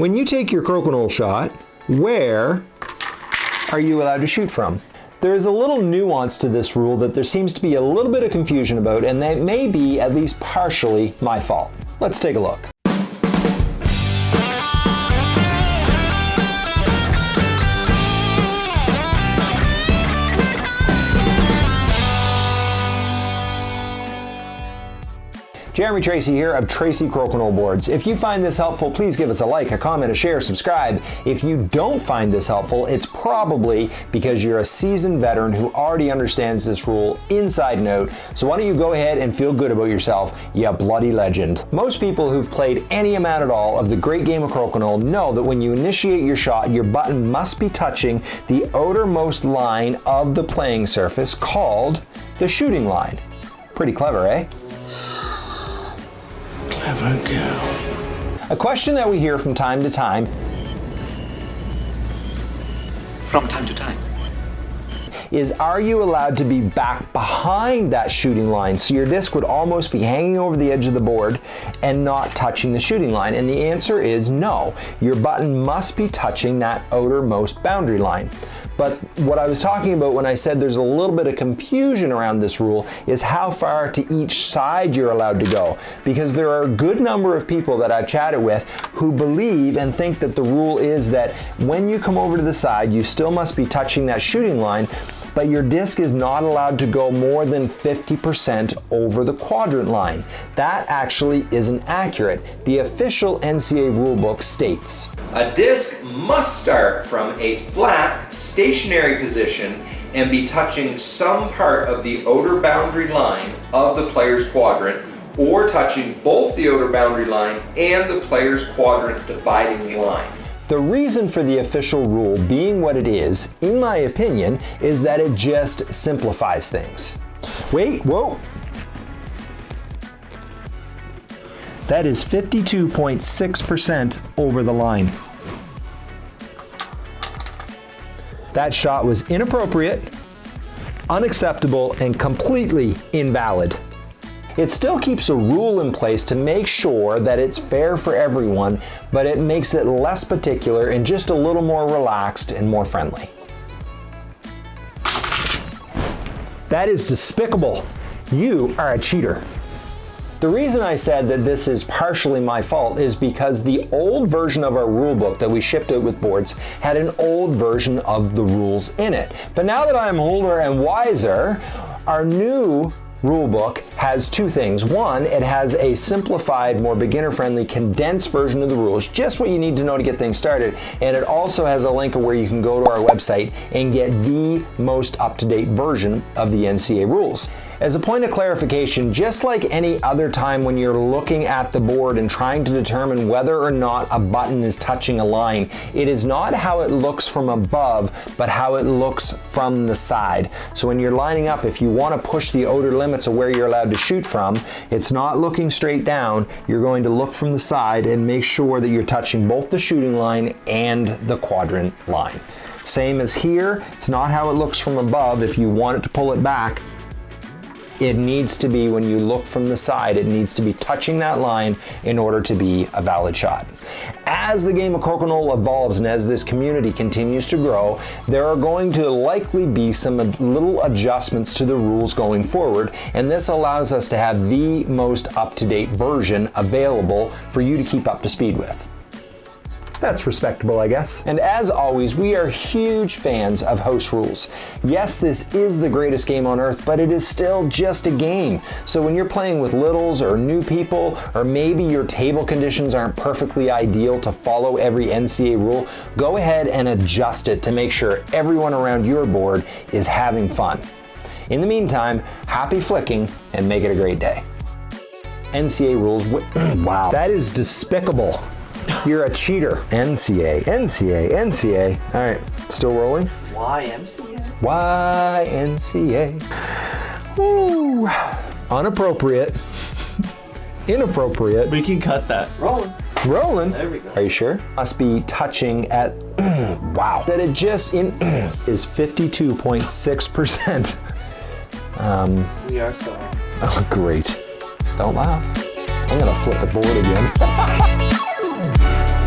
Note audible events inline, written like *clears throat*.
When you take your crokinole shot, where are you allowed to shoot from? There is a little nuance to this rule that there seems to be a little bit of confusion about, and that may be at least partially my fault. Let's take a look. Jeremy Tracy here of Tracy Crokinole Boards. If you find this helpful, please give us a like, a comment, a share, subscribe. If you don't find this helpful, it's probably because you're a seasoned veteran who already understands this rule inside out. So why don't you go ahead and feel good about yourself, you bloody legend. Most people who've played any amount at all of the great game of Crokinole know that when you initiate your shot, your button must be touching the outermost line of the playing surface called the shooting line. Pretty clever, eh? A question that we hear from time to time From time to time. Is are you allowed to be back behind that shooting line? So your disc would almost be hanging over the edge of the board and not touching the shooting line. And the answer is no. Your button must be touching that outermost boundary line. But what I was talking about when I said there's a little bit of confusion around this rule is how far to each side you're allowed to go. Because there are a good number of people that I've chatted with who believe and think that the rule is that when you come over to the side, you still must be touching that shooting line, but your disc is not allowed to go more than 50% over the quadrant line. That actually isn't accurate. The official NCA rulebook states, A disc must start from a flat, stationary position and be touching some part of the outer boundary line of the player's quadrant or touching both the outer boundary line and the player's quadrant dividing line. The reason for the official rule being what it is, in my opinion, is that it just simplifies things. Wait, whoa. That is 52.6% over the line. That shot was inappropriate, unacceptable, and completely invalid. It still keeps a rule in place to make sure that it's fair for everyone, but it makes it less particular and just a little more relaxed and more friendly. That is despicable. You are a cheater. The reason I said that this is partially my fault is because the old version of our rulebook that we shipped out with boards had an old version of the rules in it. But now that I'm older and wiser, our new rulebook has two things. One, it has a simplified, more beginner-friendly, condensed version of the rules, just what you need to know to get things started. And it also has a link where you can go to our website and get the most up-to-date version of the NCA rules. As a point of clarification, just like any other time when you're looking at the board and trying to determine whether or not a button is touching a line, it is not how it looks from above, but how it looks from the side. So when you're lining up, if you want to push the outer limits of where you're allowed to shoot from, it's not looking straight down. You're going to look from the side and make sure that you're touching both the shooting line and the quadrant line. Same as here, it's not how it looks from above. If you want it to pull it back, it needs to be, when you look from the side, it needs to be touching that line in order to be a valid shot. As the game of Crokinole evolves and as this community continues to grow, there are going to likely be some little adjustments to the rules going forward, and this allows us to have the most up-to-date version available for you to keep up to speed with. That's respectable, I guess. And as always, we are huge fans of host rules. Yes, this is the greatest game on earth, but it is still just a game. So when you're playing with littles or new people, or maybe your table conditions aren't perfectly ideal to follow every NCA rule, go ahead and adjust it to make sure everyone around your board is having fun. In the meantime, happy flicking and make it a great day. NCA rules, *clears throat* wow, that is despicable. You're a cheater. NCA, NCA, NCA. All right, still rolling? YMCA? YNCA. Woo. Unappropriate. *laughs* Inappropriate. We can cut that. Rolling. Rolling. There we go. Are you sure? Must be touching at, *clears throat* wow. That it just in *clears throat* is 52.6%. *laughs* Um, We are sorry. oh, *laughs* great. Don't laugh. I'm gonna flip the board again. Wow.